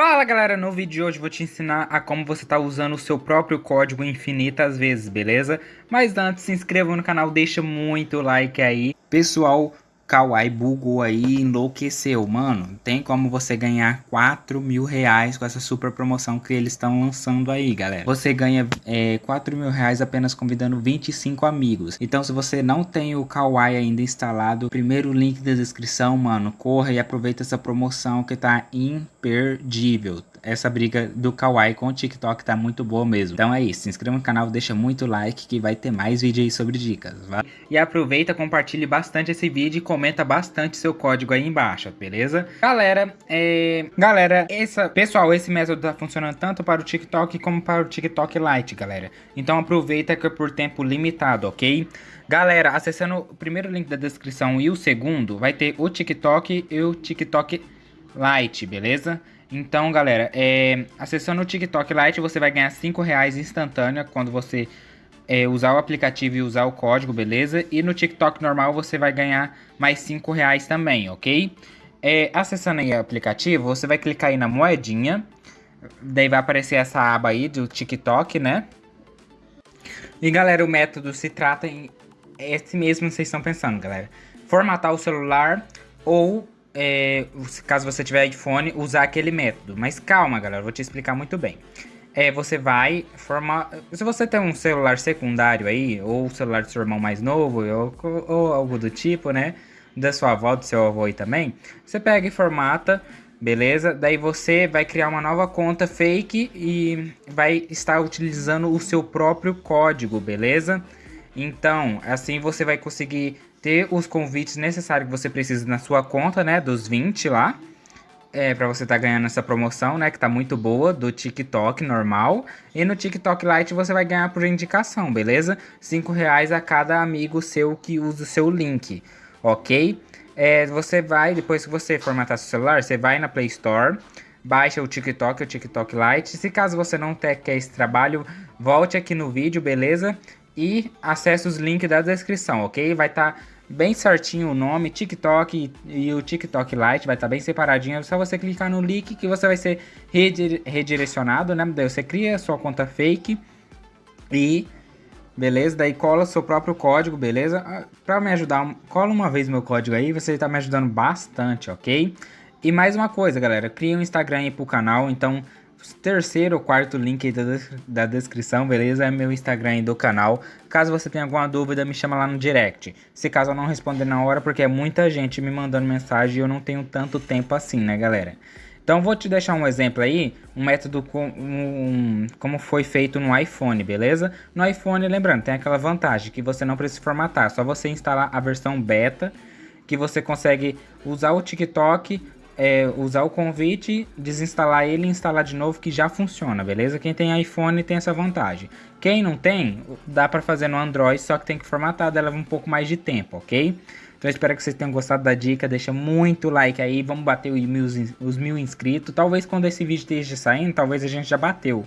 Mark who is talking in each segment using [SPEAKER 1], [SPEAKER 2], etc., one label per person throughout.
[SPEAKER 1] Fala galera, no vídeo de hoje vou te ensinar a como você tá usando o seu próprio código infinitas vezes, beleza? Mas antes, se inscreva no canal, deixa muito like aí. Pessoal, Kawaii bugou aí, enlouqueceu. Mano, tem como você ganhar 4 mil reais com essa super promoção que eles estão lançando aí, galera. Você ganha é, 4 mil reais apenas convidando 25 amigos. Então, se você não tem o Kawaii ainda instalado, primeiro link da descrição, mano, corra e aproveita essa promoção que tá imperdível essa briga do Kawaii com o TikTok tá muito boa mesmo. Então é isso, se inscreva no canal, deixa muito like que vai ter mais vídeo aí sobre dicas. Vai? E aproveita, compartilhe bastante esse vídeo e comenta bastante seu código aí embaixo, beleza? Galera, é... Galera, essa... pessoal, esse método tá funcionando tanto para o TikTok como para o TikTok Lite, galera. Então aproveita que é por tempo limitado, ok? Galera, acessando o primeiro link da descrição e o segundo, vai ter o TikTok e o TikTok Lite, beleza? Então, galera, é, acessando o TikTok Lite, você vai ganhar 5 reais instantânea quando você é, usar o aplicativo e usar o código, beleza? E no TikTok normal você vai ganhar mais 5 reais também, ok? É, acessando aí o aplicativo, você vai clicar aí na moedinha, daí vai aparecer essa aba aí do TikTok, né? E galera, o método se trata em esse mesmo que vocês estão pensando, galera. Formatar o celular ou é, caso você tiver iPhone, usar aquele método. Mas calma, galera, vou te explicar muito bem. É, você vai formar... Se você tem um celular secundário aí, ou o celular do seu irmão mais novo, ou, ou algo do tipo, né? Da sua avó, do seu avô aí também. Você pega e formata, beleza? Daí você vai criar uma nova conta fake e vai estar utilizando o seu próprio código, beleza? Então, assim você vai conseguir ter os convites necessários que você precisa na sua conta, né, dos 20 lá. É, pra você tá ganhando essa promoção, né, que tá muito boa, do TikTok normal. E no TikTok Lite você vai ganhar por indicação, beleza? 5 reais a cada amigo seu que usa o seu link, ok? É, você vai, depois que você formatar seu celular, você vai na Play Store, baixa o TikTok, o TikTok Lite. Se caso você não quer esse trabalho, volte aqui no vídeo, beleza? E acesse os links da descrição, ok? Vai estar tá bem certinho o nome, TikTok e o TikTok Lite, vai estar tá bem separadinho. É só você clicar no link que você vai ser redirecionado, né? Daí você cria sua conta fake e... Beleza? Daí cola seu próprio código, beleza? Ah, pra me ajudar, cola uma vez meu código aí, você tá me ajudando bastante, ok? E mais uma coisa, galera, cria um Instagram aí pro canal, então terceiro ou quarto link da, da descrição, beleza? É meu Instagram do canal. Caso você tenha alguma dúvida, me chama lá no direct. Se caso eu não responder na hora, porque é muita gente me mandando mensagem e eu não tenho tanto tempo assim, né, galera? Então vou te deixar um exemplo aí, um método com, um, como foi feito no iPhone, beleza? No iPhone, lembrando, tem aquela vantagem que você não precisa formatar, só você instalar a versão beta, que você consegue usar o TikTok, é, usar o convite, desinstalar ele e instalar de novo que já funciona, beleza? Quem tem iPhone tem essa vantagem. Quem não tem, dá para fazer no Android, só que tem que formatar, leva um pouco mais de tempo, ok? Então espero que vocês tenham gostado da dica, deixa muito like aí, vamos bater os mil inscritos. Talvez quando esse vídeo esteja saindo, talvez a gente já bateu.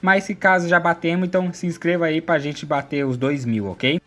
[SPEAKER 1] Mas se caso já batemos, então se inscreva aí pra gente bater os dois mil, ok?